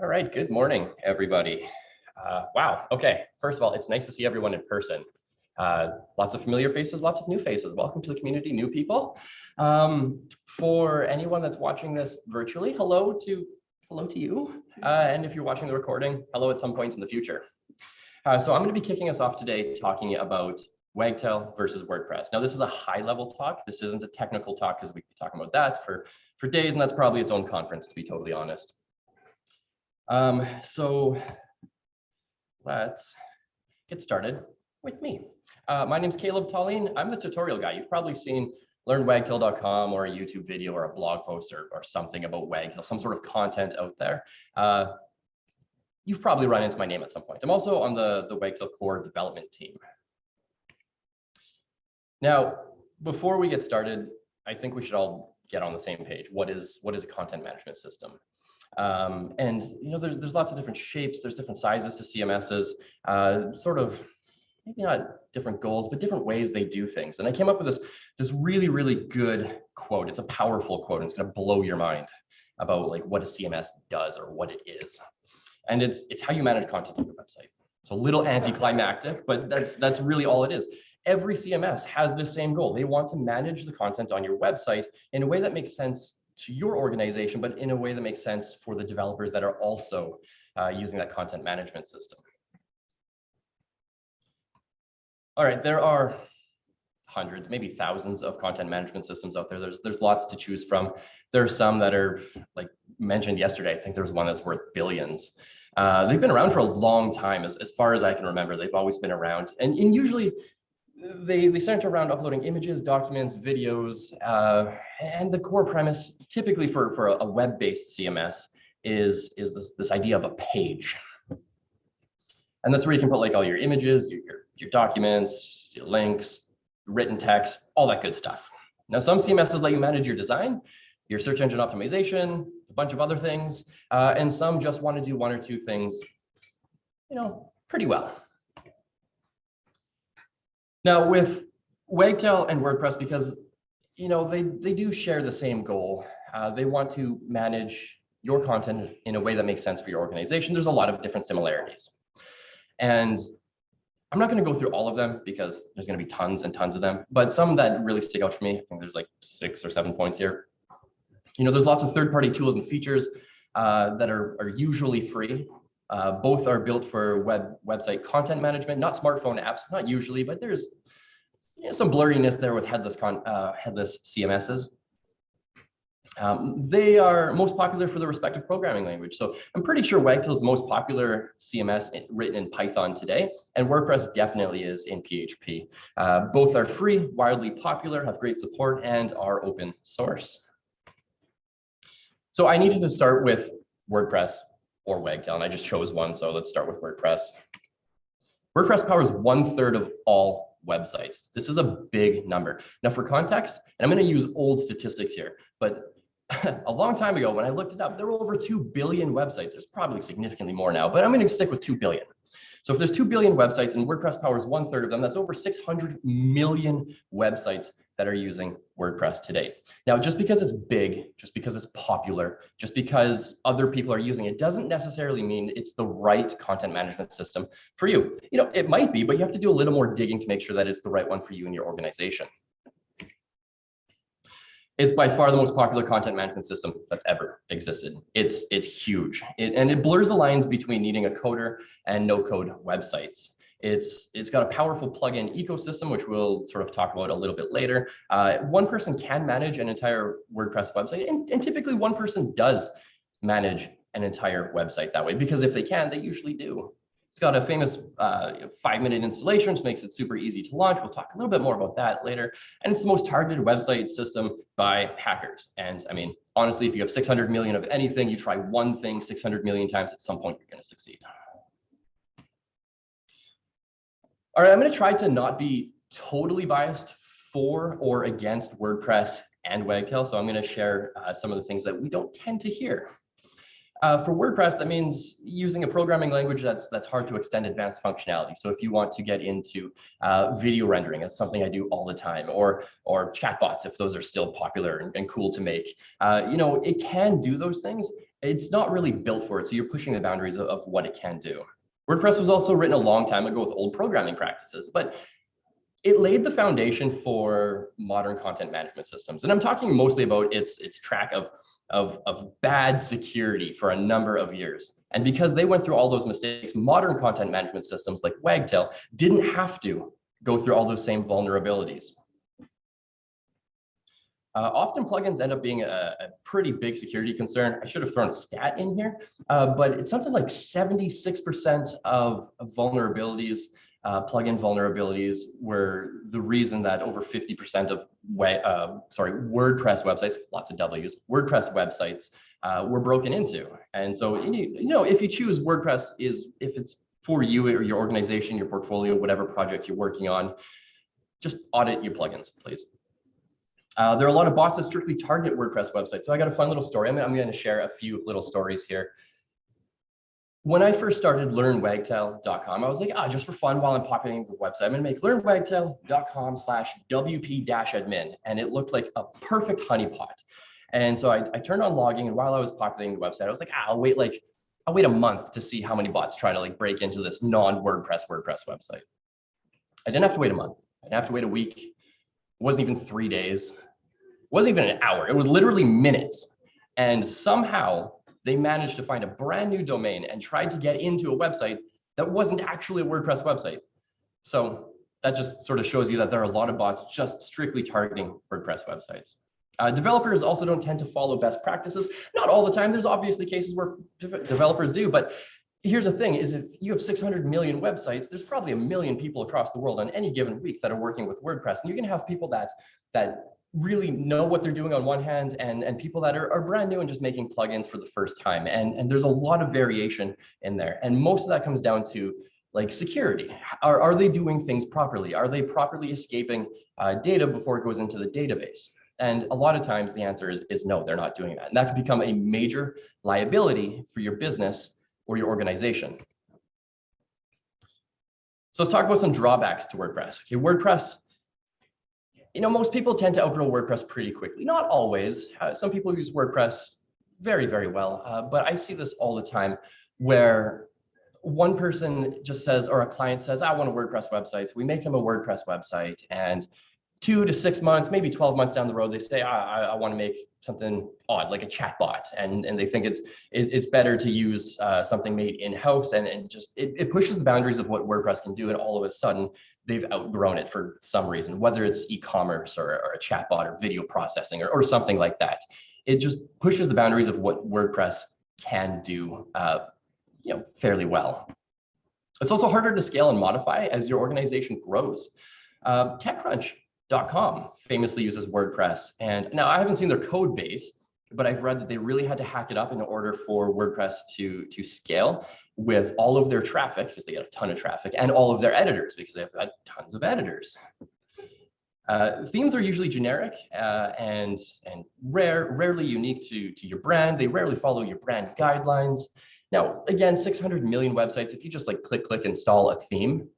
All right, good morning, everybody. Uh, wow, okay. First of all, it's nice to see everyone in person. Uh, lots of familiar faces, lots of new faces. Welcome to the community, new people. Um, for anyone that's watching this virtually, hello to hello to you. Uh, and if you're watching the recording, hello at some point in the future. Uh, so I'm going to be kicking us off today talking about Wagtail versus WordPress. Now, this is a high level talk. This isn't a technical talk because we could be talking about that for, for days, and that's probably its own conference, to be totally honest. Um, so let's get started with me. Uh, my name is Kalob Taulien. I'm the tutorial guy. You've probably seen learnwagtail.com or a YouTube video or a blog post or, or something about Wagtail, some sort of content out there. Uh, you've probably run into my name at some point. I'm also on the, the Wagtail core development team. Now, before we get started, I think we should all get on the same page. What is, what is a content management system? Um, and you know, there's there's lots of different shapes, there's different sizes to CMSs, uh, sort of maybe not different goals, but different ways they do things. And I came up with this this really really good quote. It's a powerful quote. And it's going to blow your mind about like what a CMS does or what it is. And it's it's how you manage content on your website. It's a little anticlimactic, but that's that's really all it is. Every CMS has the same goal. They want to manage the content on your website in a way that makes sense to your organization, but in a way that makes sense for the developers that are also uh, using that content management system. All right, there are hundreds, maybe thousands of content management systems out there. There's there's lots to choose from. There are some that are like mentioned yesterday. I think there's one that's worth billions. Uh, they've been around for a long time, as, as far as I can remember. They've always been around, and, and usually they, they center around uploading images, documents, videos, uh, and the core premise typically for, for a web-based CMS is, is this, this idea of a page. And that's where you can put like all your images, your, your, your documents, your links, written text, all that good stuff. Now, some CMSs let you manage your design, your search engine optimization, a bunch of other things, uh, and some just want to do one or two things, you know, pretty well. Now with Wagtail and WordPress, because you know they they do share the same goal. Uh, they want to manage your content in a way that makes sense for your organization. There's a lot of different similarities, and I'm not going to go through all of them because there's going to be tons and tons of them. But some that really stick out for me, I think there's like six or seven points here. You know, there's lots of third-party tools and features uh, that are, are usually free uh, both are built for web website content management, not smartphone apps, not usually, but there's you know, some blurriness there with headless con uh, headless CMSs. Um, they are most popular for the respective programming language. So I'm pretty sure Wagtail is the most popular CMS written in Python today, and WordPress definitely is in PHP. Uh, both are free, widely popular, have great support, and are open source. So I needed to start with WordPress or Wagtail, and I just chose one, so let's start with WordPress. WordPress powers one third of all websites. This is a big number. Now for context, and I'm gonna use old statistics here, but a long time ago when I looked it up, there were over 2 billion websites. There's probably significantly more now, but I'm gonna stick with 2 billion. So if there's 2 billion websites and WordPress powers one third of them, that's over 600 million websites that are using WordPress today. Now, just because it's big, just because it's popular, just because other people are using it doesn't necessarily mean it's the right content management system for you. You know, it might be, but you have to do a little more digging to make sure that it's the right one for you and your organization. It's by far the most popular content management system that's ever existed. It's it's huge, it, and it blurs the lines between needing a coder and no code websites. It's it's got a powerful plugin ecosystem, which we'll sort of talk about a little bit later. Uh, one person can manage an entire WordPress website, and, and typically one person does manage an entire website that way, because if they can, they usually do. It's got a famous uh, five minute installation, which makes it super easy to launch. We'll talk a little bit more about that later. And it's the most targeted website system by hackers. And I mean, honestly, if you have 600 million of anything, you try one thing 600 million times, at some point, you're going to succeed. All right, I'm going to try to not be totally biased for or against WordPress and Wagtail. So I'm going to share uh, some of the things that we don't tend to hear. Uh, for WordPress, that means using a programming language that's that's hard to extend advanced functionality. So if you want to get into uh, video rendering, that's something I do all the time, or or chatbots, if those are still popular and, and cool to make, uh, you know, it can do those things, it's not really built for it. So you're pushing the boundaries of, of what it can do. WordPress was also written a long time ago with old programming practices, but it laid the foundation for modern content management systems. And I'm talking mostly about its, its track of, of, of bad security for a number of years. And because they went through all those mistakes, modern content management systems like Wagtail didn't have to go through all those same vulnerabilities. Uh, often plugins end up being a, a, pretty big security concern. I should have thrown a stat in here, uh, but it's something like 76% of, vulnerabilities, uh, plugin vulnerabilities were the reason that over 50% of uh, sorry WordPress websites, lots of W's, WordPress websites uh, were broken into. And so you know if you choose WordPress is if it's for you or your organization, your portfolio, whatever project you're working on, just audit your plugins, please. Uh, there are a lot of bots that strictly target WordPress websites. So I got a fun little story. I'm, I'm going to share a few little stories here. When I first started learnwagtail.com, I was like, ah, just for fun while I'm populating the website, I'm going to make learnwagtail.com slash WP-admin. And it looked like a perfect honeypot. And so I, I turned on logging and while I was populating the website, I was like, ah, I'll wait like, I'll wait a month to see how many bots try to like break into this non-WordPress WordPress website. I didn't have to wait a month. I didn't have to wait a week. It wasn't even three days wasn't even an hour, it was literally minutes. And somehow they managed to find a brand new domain and tried to get into a website that wasn't actually a WordPress website. So that just sort of shows you that there are a lot of bots just strictly targeting WordPress websites. Uh, developers also don't tend to follow best practices. Not all the time. There's obviously cases where de developers do, but here's the thing is if you have 600 million websites, there's probably a million people across the world on any given week that are working with WordPress. And you're gonna have people that, that really know what they're doing on one hand and, and people that are, are brand new and just making plugins for the first time. And, and there's a lot of variation in there. And most of that comes down to like security. Are, are they doing things properly? Are they properly escaping uh, data before it goes into the database? And a lot of times the answer is, is no, they're not doing that. And that can become a major liability for your business or your organization. So let's talk about some drawbacks to WordPress. Okay, WordPress you know, most people tend to outgrow WordPress pretty quickly. Not always. Uh, some people use WordPress very, very well, uh, but I see this all the time where one person just says, or a client says, I want a WordPress website. So we make them a WordPress website and two to six months, maybe 12 months down the road, they say, I, I, I want to make something odd, like a chatbot. And, and they think it's, it, it's better to use uh, something made in-house and, and just, it, it pushes the boundaries of what WordPress can do. And all of a sudden they've outgrown it for some reason, whether it's e-commerce or, or a chatbot or video processing or, or something like that. It just pushes the boundaries of what WordPress can do uh, you know, fairly well. It's also harder to scale and modify as your organization grows. Uh, TechCrunch Com famously uses WordPress. And now I haven't seen their code base, but I've read that they really had to hack it up in order for WordPress to, to scale with all of their traffic, because they get a ton of traffic, and all of their editors, because they've got tons of editors. Uh, themes are usually generic uh, and, and rare, rarely unique to, to your brand. They rarely follow your brand guidelines. Now, again, 600 million websites, if you just like click, click, install a theme,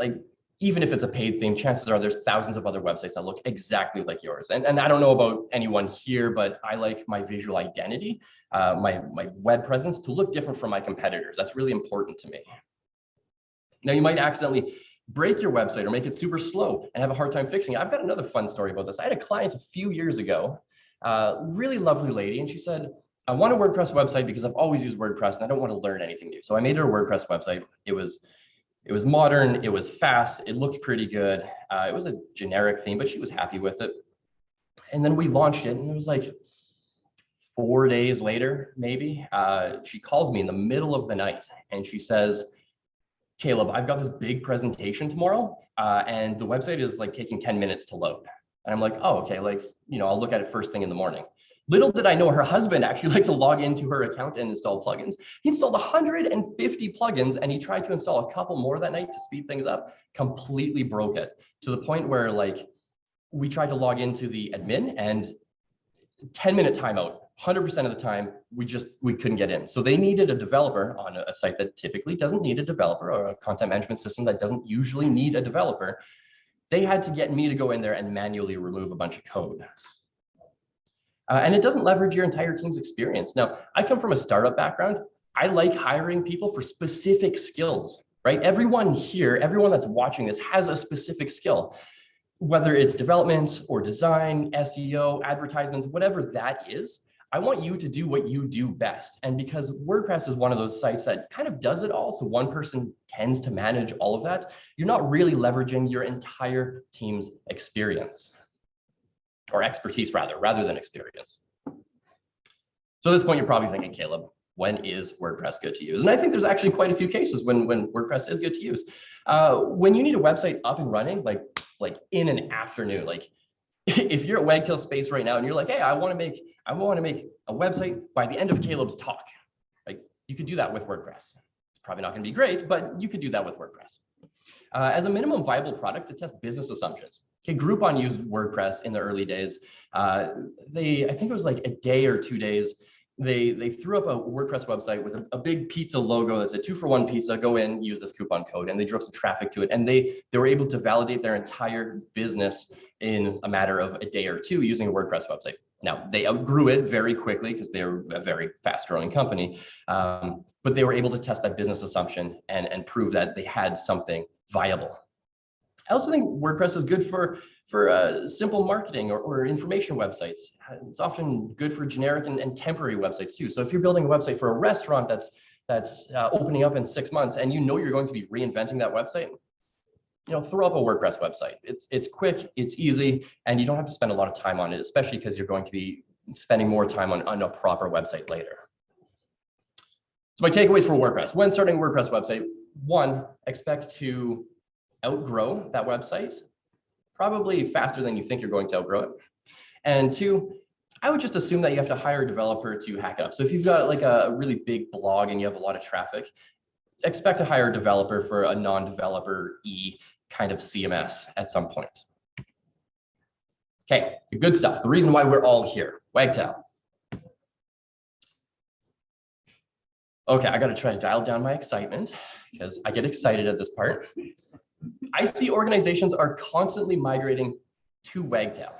like even if it's a paid theme, chances are there's thousands of other websites that look exactly like yours. And, and I don't know about anyone here, but I like my visual identity, uh, my, my web presence to look different from my competitors. That's really important to me. Now you might accidentally break your website or make it super slow and have a hard time fixing it. I've got another fun story about this. I had a client a few years ago, uh, really lovely lady, and she said, I want a WordPress website because I've always used WordPress and I don't want to learn anything new. So I made her a WordPress website. It was it was modern, it was fast, it looked pretty good. Uh, it was a generic theme, but she was happy with it. And then we launched it and it was like four days later, maybe, uh, she calls me in the middle of the night and she says, Kalob, I've got this big presentation tomorrow uh, and the website is like taking 10 minutes to load. And I'm like, oh, okay, like, you know, I'll look at it first thing in the morning. Little did I know her husband actually liked to log into her account and install plugins. He installed 150 plugins and he tried to install a couple more that night to speed things up, completely broke it to the point where like we tried to log into the admin and 10 minute timeout 100% of the time we just we couldn't get in. So they needed a developer on a, site that typically doesn't need a developer or a content management system that doesn't usually need a developer. They had to get me to go in there and manually remove a bunch of code Uh, and it doesn't leverage your entire team's experience. Now, I come from a startup background. I like hiring people for specific skills, right? Everyone here, everyone that's watching this has a specific skill, whether it's development or design, SEO, advertisements, whatever that is. I want you to do what you do best. And because WordPress is one of those sites that kind of does it all, so one person tends to manage all of that, you're not really leveraging your entire team's experience or expertise rather, rather than experience. So at this point, you're probably thinking, Kalob, when is WordPress good to use? And I think there's actually quite a few cases when, when WordPress is good to use. Uh, when you need a website up and running, like, like in an afternoon, like if you're at Wagtail Space right now and you're like, hey, I want to make I want to make a website by the end of Kalob's talk. Like you could do that with WordPress. It's probably not going to be great, but you could do that with WordPress. Uh, as a minimum viable product to test business assumptions. Okay, Groupon used WordPress in the early days. Uh, they, I think it was like a day or two days. They they threw up a WordPress website with a, a, big pizza logo that said two for one pizza. Go in, use this coupon code, and they drove some traffic to it. And they they were able to validate their entire business in a matter of a day or two using a WordPress website. Now they outgrew it very quickly because they're a very fast growing company, um, but they were able to test that business assumption and, and prove that they had something viable. I also think WordPress is good for, for uh, simple marketing or, or information websites. It's often good for generic and, and temporary websites too. So if you're building a website for a restaurant that's that's uh, opening up in six months and you know you're going to be reinventing that website, you know, throw up a WordPress website. It's it's quick, it's easy, and you don't have to spend a lot of time on it, especially because you're going to be spending more time on, on a proper website later. So my takeaways for WordPress. When starting a WordPress website, one, expect to outgrow that website, probably faster than you think you're going to outgrow it. And two, I would just assume that you have to hire a developer to hack it up. So if you've got like a really big blog and you have a lot of traffic, expect to hire a developer for a non-developer E kind of CMS at some point. Okay, the good stuff. The reason why we're all here, Wagtail. Okay, I got to try to dial down my excitement because I get excited at this part. I see organizations are constantly migrating to Wagtail,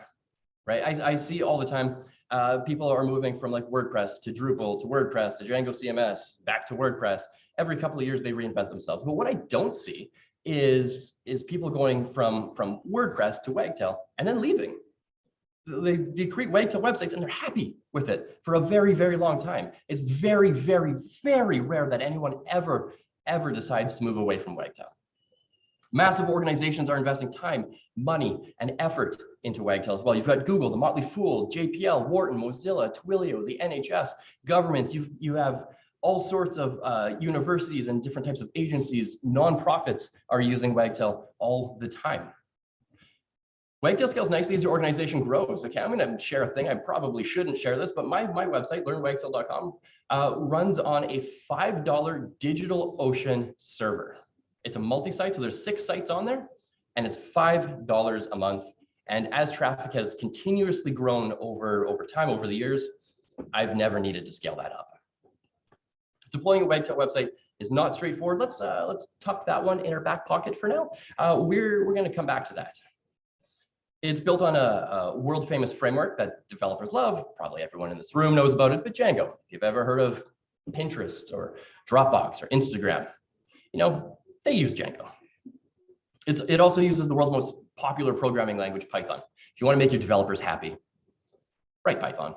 right? I, I see all the time uh, people are moving from like WordPress to Drupal to WordPress to Django CMS back to WordPress. Every couple of years they reinvent themselves. But what I don't see is is people going from from WordPress to Wagtail and then leaving. They, they create Wagtail websites and they're happy with it for a very, very long time. It's very, very, very rare that anyone ever, ever decides to move away from Wagtail. Massive organizations are investing time, money, and effort into Wagtail as well. You've got Google, the Motley Fool, JPL, Wharton, Mozilla, Twilio, the NHS, governments. You you have all sorts of uh, universities and different types of agencies, nonprofits are using Wagtail all the time. Wagtail scales nicely as your organization grows. Okay, I'm going to share a thing. I probably shouldn't share this, but my, my website, learnwagtail.com, uh, runs on a $5 DigitalOcean server. It's a multi-site, so there's six sites on there, and it's $5 a month. And as traffic has continuously grown over, over time, over the years, I've never needed to scale that up. Deploying a Wagtail website is not straightforward. Let's uh, let's tuck that one in our back pocket for now. Uh, we're we're going to come back to that. It's built on a, a, world famous framework that developers love. Probably everyone in this room knows about it, but Django. If you've ever heard of Pinterest or Dropbox or Instagram, you know, they use Django. It's, it also uses the world's most popular programming language, Python. If you want to make your developers happy, write Python.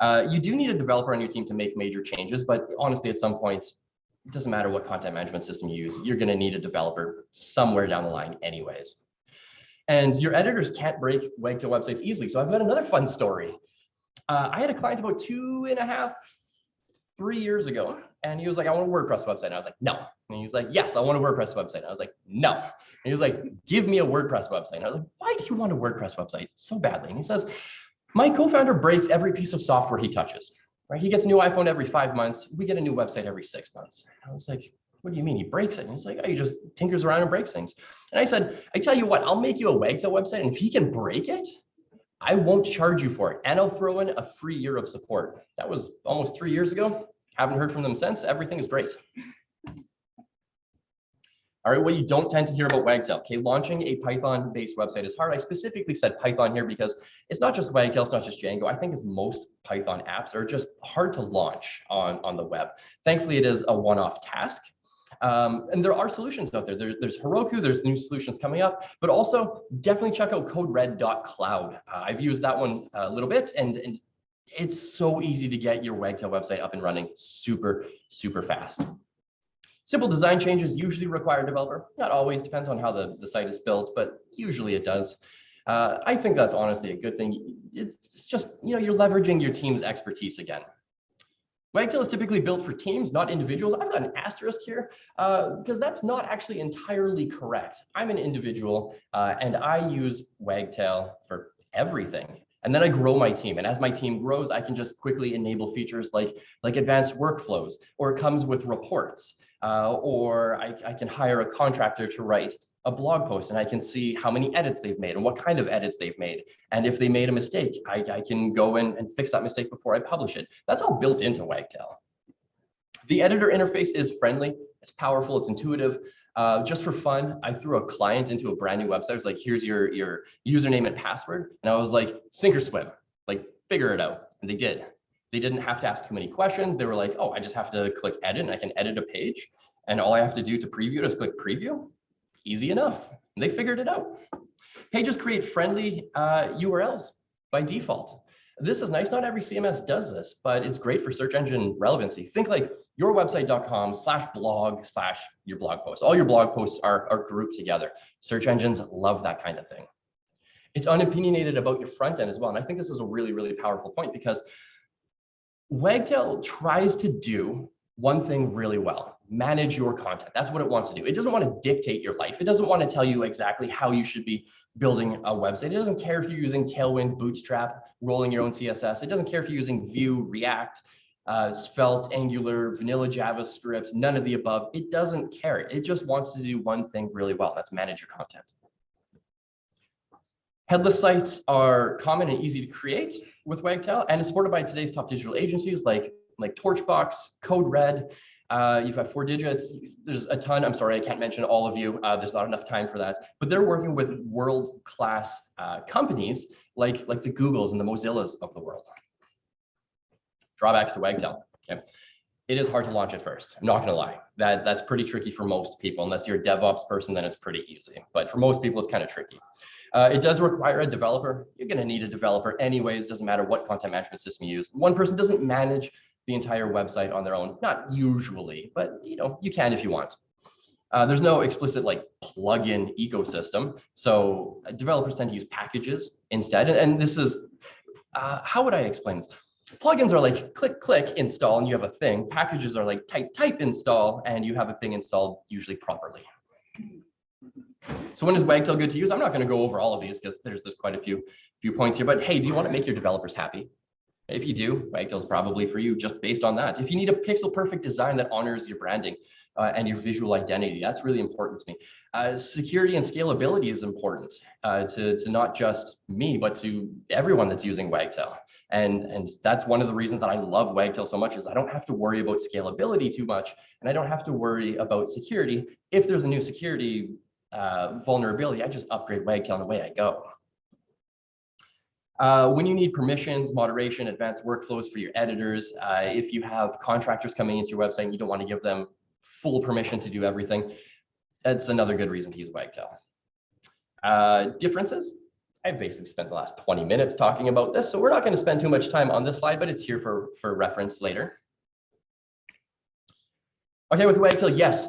Uh, you do need a developer on your team to make major changes, but honestly, at some point, it doesn't matter what content management system you use, you're going to need a developer somewhere down the line anyways. And your editors can't break Wagtail websites easily. So I've got another fun story. Uh, I had a client about two and a half, three years ago, and he was like, I want a WordPress website. And I was like, no. And he was like, yes, I want a WordPress website. And I was like, no. And he was like, give me a WordPress website. And I was like, why do you want a WordPress website so badly? And he says, my co-founder breaks every piece of software he touches, right? He gets a new iPhone every five months. We get a new website every six months. I was like, what do you mean he breaks it? And he's like, oh, he just tinkers around and breaks things. And I said, I tell you what, I'll make you a Wagtail website. And if he can break it, I won't charge you for it. And I'll throw in a free year of support. That was almost three years ago. Haven't heard from them since. Everything is great. All right, what you don't tend to hear about Wagtail. Okay, launching a Python-based website is hard. I specifically said Python here because it's not just Wagtail, it's not just Django. I think as most Python apps are just hard to launch on, on the web. Thankfully, it is a one-off task. Um, and there are solutions out there. There's, there's Heroku, there's new solutions coming up, but also definitely check out codered.cloud. Uh, I've used that one a little bit and, and it's so easy to get your Wagtail website up and running super, super fast. Simple design changes usually require a developer. Not always, depends on how the, the site is built, but usually it does. Uh, I think that's honestly a good thing. It's just, you know, you're leveraging your team's expertise again. Wagtail is typically built for teams, not individuals. I've got an asterisk here uh, because that's not actually entirely correct. I'm an individual uh, and I use Wagtail for everything. And then I grow my team. And as my team grows, I can just quickly enable features like, like advanced workflows, or it comes with reports, uh, or I, I can hire a contractor to write a blog post and I can see how many edits they've made and what kind of edits they've made. And if they made a mistake, I, I can go in and fix that mistake before I publish it. That's all built into Wagtail. The editor interface is friendly, it's powerful, it's intuitive. Uh, just for fun, I threw a client into a brand new website. I was like, here's your, your username and password. And I was like, sink or swim, like figure it out. And they did. They didn't have to ask too many questions. They were like, oh, I just have to click edit and I can edit a page. And all I have to do to preview it is click preview. Easy enough. They figured it out. Pages create friendly uh, URLs by default. This is nice. Not every CMS does this, but it's great for search engine relevancy. Think like yourwebsite.com slash blog slash your blog post. All your blog posts are, are grouped together. Search engines love that kind of thing. It's unopinionated about your front end as well. And I think this is a really, really powerful point because Wagtail tries to do one thing really well, manage your content. That's what it wants to do. It doesn't want to dictate your life. It doesn't want to tell you exactly how you should be building a website. It doesn't care if you're using Tailwind, Bootstrap, rolling your own CSS. It doesn't care if you're using Vue, React, uh, Svelte, Angular, vanilla JavaScript, none of the above. It doesn't care. It just wants to do one thing really well. That's manage your content. Headless sites are common and easy to create with Wagtail and it's supported by today's top digital agencies like, like Torchbox, CodeRed, uh, you've got 4Digits. There's a ton. I'm sorry, I can't mention all of you. Uh, there's not enough time for that. But they're working with world-class uh, companies like, like the Googles and the Mozillas of the world. Drawbacks to Wagtail. Okay. It is hard to launch at first. I'm not going to lie. That, that's pretty tricky for most people. Unless you're a DevOps person, then it's pretty easy. But for most people, it's kind of tricky. Uh, it does require a developer. You're going to need a developer anyways. Doesn't matter what content management system you use. One person doesn't manage the entire website on their own. Not usually, but you know, you can if you want. Uh, there's no explicit like plugin ecosystem. So developers tend to use packages instead. And, and this is, uh, how would I explain this? Plugins are like click, click, install, and you have a thing. Packages are like type, type, install, and you have a thing installed usually properly. So when is Wagtail good to use? I'm not going to go over all of these because there's there's quite a few few points here. But hey, do you want to make your developers happy? If you do, Wagtail's probably for you just based on that. If you need a pixel perfect design that honors your branding uh, and your visual identity, that's really important to me. Uh, security and scalability is important uh, to, to not just me, but to everyone that's using Wagtail. And, and that's one of the reasons that I love Wagtail so much is I don't have to worry about scalability too much, and I don't have to worry about security. If there's a new security uh, vulnerability, I just upgrade Wagtail and away I go. Uh, when you need permissions, moderation, advanced workflows for your editors, uh, if you have contractors coming into your website and you don't want to give them full permission to do everything, that's another good reason to use Wagtail. Uh, differences. I've basically spent the last 20 minutes talking about this, so we're not going to spend too much time on this slide, but it's here for, for reference later. Okay, with Wagtail, yes,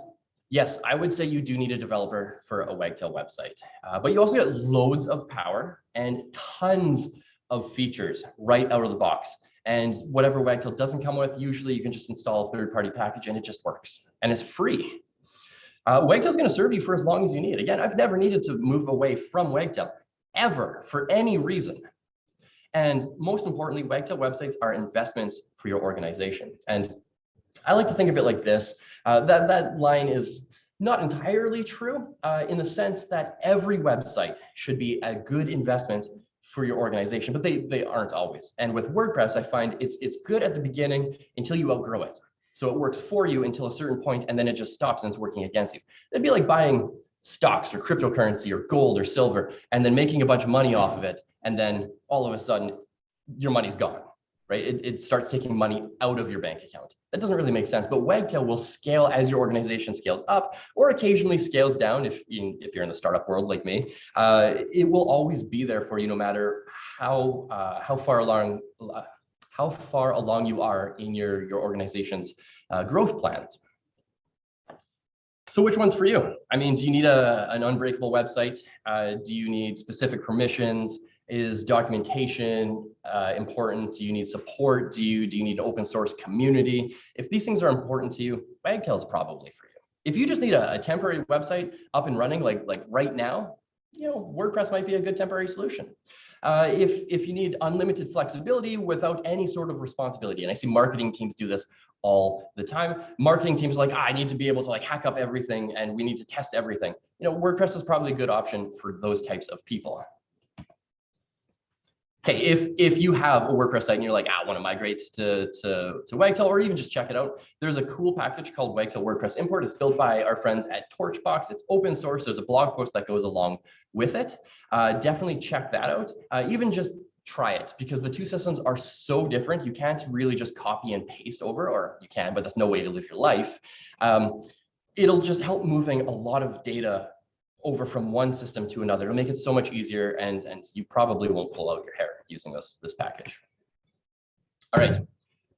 yes, I would say you do need a developer for a Wagtail website, uh, but you also get loads of power and tons of features right out of the box. And whatever Wagtail doesn't come with, usually you can just install a third-party package and it just works and it's free. Uh, Wagtail is going to serve you for as long as you need. Again, I've never needed to move away from Wagtail ever for any reason. And most importantly, Wagtail websites are investments for your organization. And I like to think of it like this. Uh, that, that line is not entirely true uh, in the sense that every website should be a good investment for your organization, but they, they aren't always. And with WordPress, I find it's, it's good at the beginning until you outgrow it. So it works for you until a certain point and then it just stops and it's working against you. It'd be like buying stocks or cryptocurrency or gold or silver and then making a bunch of money off of it. And then all of a sudden your money's gone, right? It, it starts taking money out of your bank account. That doesn't really make sense, but Wagtail will scale as your organization scales up or occasionally scales down if, you, if you're in the startup world like me. Uh, it will always be there for you no matter how, uh, how far along how far along you are in your, your organization's uh, growth plans. So which one's for you? I mean, do you need a, an unbreakable website? Uh, do you need specific permissions? Is documentation uh, important? Do you need support? Do you, do you need open source community? If these things are important to you, Wagtail is probably for you. If you just need a, a temporary website up and running like, like right now, you know, WordPress might be a good temporary solution. Uh, if, if you need unlimited flexibility without any sort of responsibility, and I see marketing teams do this all the time. Marketing teams are like, ah, I need to be able to like hack up everything and we need to test everything. You know, WordPress is probably a good option for those types of people. Okay, if if you have a WordPress site and you're like, ah, I want to migrate to, to, to Wagtail or even just check it out, there's a cool package called Wagtail WordPress Import. It's built by our friends at Torchbox. It's open source. There's a blog post that goes along with it. Uh, definitely check that out. Uh, even just try it because the two systems are so different. You can't really just copy and paste over, or you can, but that's no way to live your life. Um, it'll just help moving a lot of data over from one system to another. It'll make it so much easier and, and you probably won't pull out your hair using this, this package. All right,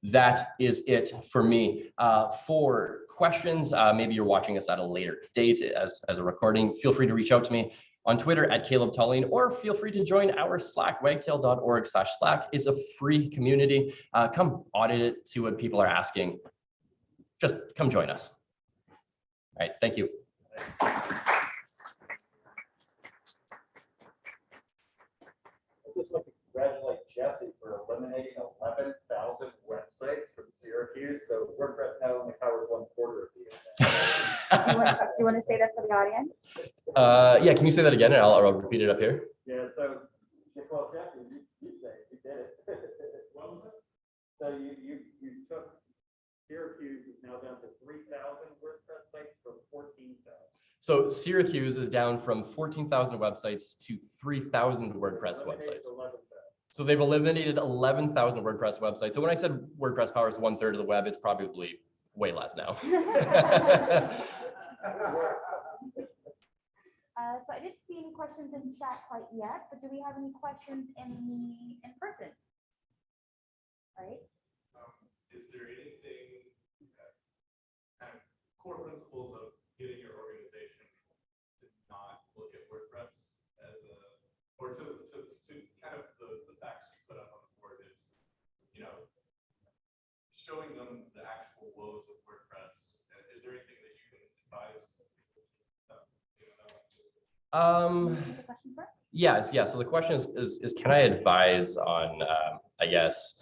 that is it for me. Uh, for questions, uh, maybe you're watching us at a later date as, as a recording, feel free to reach out to me on Twitter at Kalob Taulien, or feel free to join our Slack, wagtail.org slash Slack is a free community. Uh, come audit it, see what people are asking. Just come join us. All right, thank you. just like to congratulate Jesse for eliminating eleven thousand websites from Syracuse. So WordPress now only covers one quarter of the internet. Do you want- do you want to say that for the audience? Uh, yeah, can you say that again? And I'll, I'll repeat it up here. Yeah, so, well, Jesse, you, you say, it, you did it. What was it? So you, you, you took Syracuse is now down to three thousand WordPress sites from fourteen thousand. So Syracuse is down from 14,000 websites to 3,000 WordPress websites. Eleven thousand. So they've eliminated 11,000 WordPress websites. So when I said WordPress powers one third of the web, it's probably way less now. Uh, so I didn't see any questions in chat quite yet, but do we have any questions in the, in person? Right? Um, is there anything, that kind of core principles of getting your organization to not look at WordPress as a, or to, to, to kind of the, the facts you put up on the board is, you know, showing them the actual woes of WordPress. Is there anything that you can advise? you know, Um, Is the question first? yes, yeah. So the question is, is, is can I advise on, um, I guess,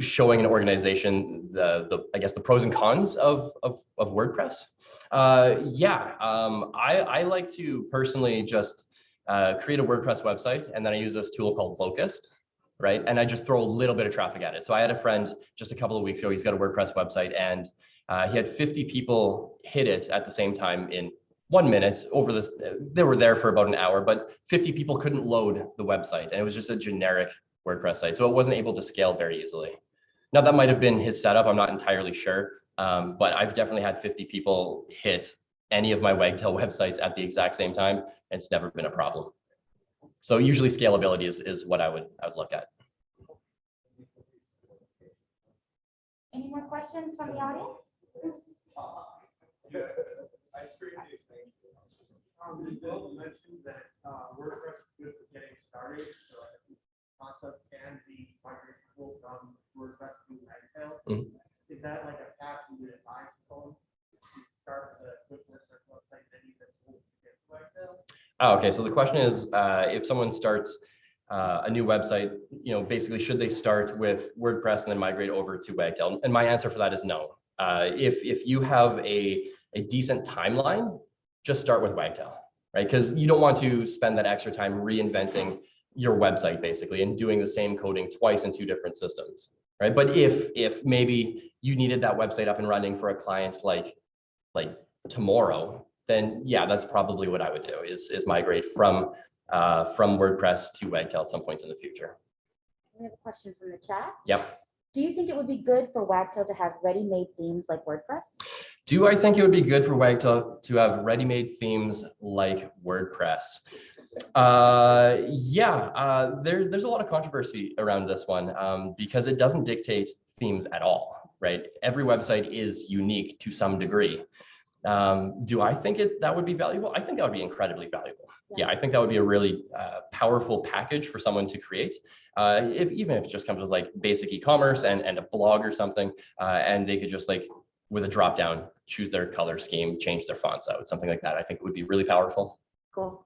showing an organization the, the, I guess, the pros and cons of, of, of WordPress? Uh, yeah, um, I, I like to personally just uh, create a WordPress website and then I use this tool called Locust, right? And I just throw a little bit of traffic at it. So I had a friend just a couple of weeks ago, he's got a WordPress website and uh, he had 50 people hit it at the same time in one minute over this. They were there for about an hour, but 50 people couldn't load the website and it was just a generic WordPress site. So it wasn't able to scale very easily. Now that might have been his setup. I'm not entirely sure. Um, but I've definitely had 50 people hit any of my Wagtail websites at the exact same time. And it's never been a problem. So usually scalability is, is what I would, I would look at. Any more questions from the audience? Yeah, I screened these things. Um, Bill mentioned that uh, WordPress is good for getting started, so I think concept can be migratable from WordPress to Wagtail. Mhm. Is that like a path you would advise someone to start with a quick WordPress website, then you can move to get to Wagtail? Oh, okay, so the question is, uh, if someone starts uh, a new website, you know, basically, should they start with WordPress and then migrate over to Wagtail? And my answer for that is no. Uh, if if you have a a decent timeline, just start with Wagtail, right? Because you don't want to spend that extra time reinventing your website basically and doing the same coding twice in two different systems, right? But if, if maybe you needed that website up and running for a client like, like tomorrow, then yeah, that's probably what I would do is, is migrate from, uh, from WordPress to Wagtail at some point in the future. We have a question from the chat. Yep. Do you think it would be good for Wagtail to have ready-made themes like WordPress? Do I think it would be good for Wagtail to have ready-made themes like WordPress? Uh, yeah, uh, there, there's a lot of controversy around this one um, because it doesn't dictate themes at all, right? Every website is unique to some degree. Um, do I think it that would be valuable? I think that would be incredibly valuable. Yeah, I think that would be a really uh, powerful package for someone to create. Uh, if even if it just comes with like basic e-commerce and and a blog or something, uh, and they could just like with a drop down choose their color scheme, change their fonts out, something like that. I think it would be really powerful. Cool.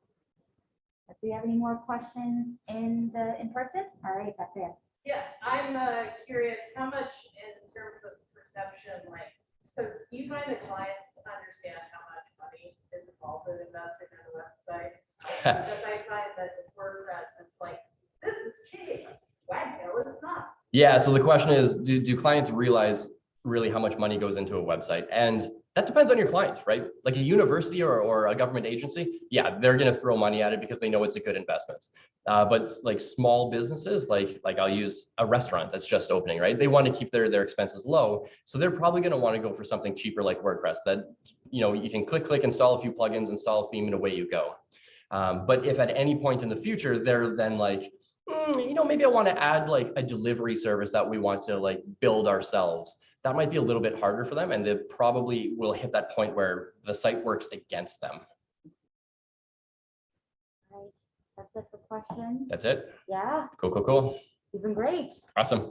Do you have any more questions in the, in person? All right, that's it. Yeah, I'm uh, curious, how much in terms of perception, like, so do you find the clients understand how much money is involved in investing in a website? Um, Because I find that WordPress, it's like, this is cheap, Wagtail is not. Yeah, so the question is, do, do clients realize really how much money goes into a website? And that depends on your client, right? Like a university or, or a government agency, yeah, they're gonna throw money at it because they know it's a good investment. Uh, but like small businesses, like, like I'll use a restaurant that's just opening, right? They wanna keep their, their expenses low. So they're probably gonna wanna go for something cheaper like WordPress that, you know, you can click, click, install a few plugins, install a theme and away you go. Um, but if at any point in the future, they're then like, "Hmm, you know, maybe I want to add like a delivery service that we want to like build ourselves. That might be a little bit harder for them and they probably will hit that point where the site works against them. All right, that's it for questions. That's it. Yeah, Cool, cool, cool. you've been great. Awesome.